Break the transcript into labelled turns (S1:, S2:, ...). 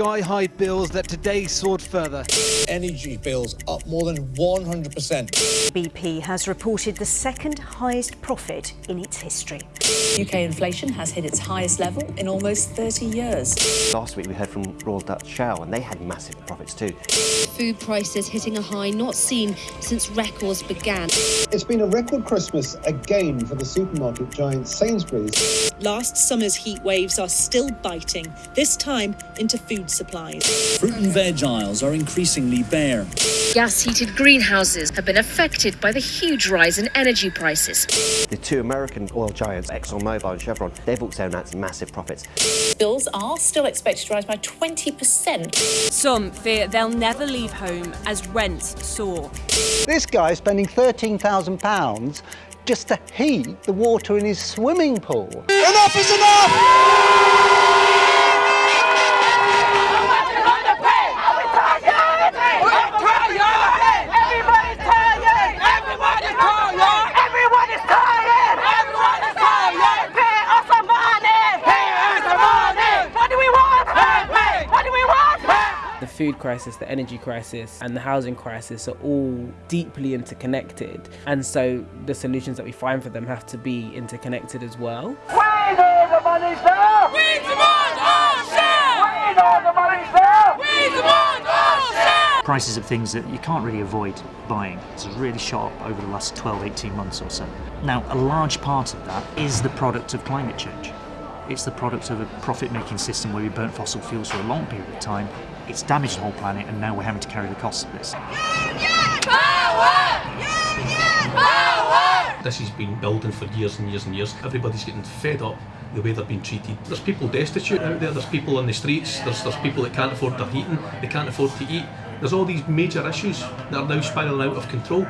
S1: sky-high bills that today soared further.
S2: Energy bills up more than 100%.
S3: BP has reported the second highest profit in its history.
S4: UK inflation has hit its highest level in almost 30 years.
S5: Last week we heard from Royal Dutch Shell and they had massive profits too.
S6: Food prices hitting a high not seen since records began.
S7: It's been a record Christmas again for the supermarket giant Sainsbury's.
S8: Last summer's heat waves are still biting, this time into food supplies.
S9: Fruit and veg aisles are increasingly bare.
S6: Gas heated greenhouses have been affected by the huge rise in energy prices.
S5: The two American oil giants, ExxonMobil and Chevron, they've also announced massive profits.
S4: Bills are still expected to rise by 20%.
S10: Some fear they'll never leave home as rents soar.
S11: This guy is spending £13,000 just to heat the water in his swimming pool.
S2: Enough is enough!
S12: Food crisis, the energy crisis, and the housing crisis are all deeply interconnected. And so the solutions that we find for them have to be interconnected as well.
S13: We know the money's there! We demand our share! We know the money's there! We demand our share!
S14: Prices of things that you can't really avoid buying. It's really shot up over the last 12, 18 months or so. Now, a large part of that is the product of climate change. It's the product of a profit-making system where we burnt fossil fuels for a long period of time. It's damaged the whole planet and now we're having to carry the costs of this.
S15: This has been building for years and years and years. Everybody's getting fed up the way they're being treated. There's people destitute out there, there's people on the streets, there's, there's people that can't afford their heating, they can't afford to eat. There's all these major issues that are now spiralling out of control.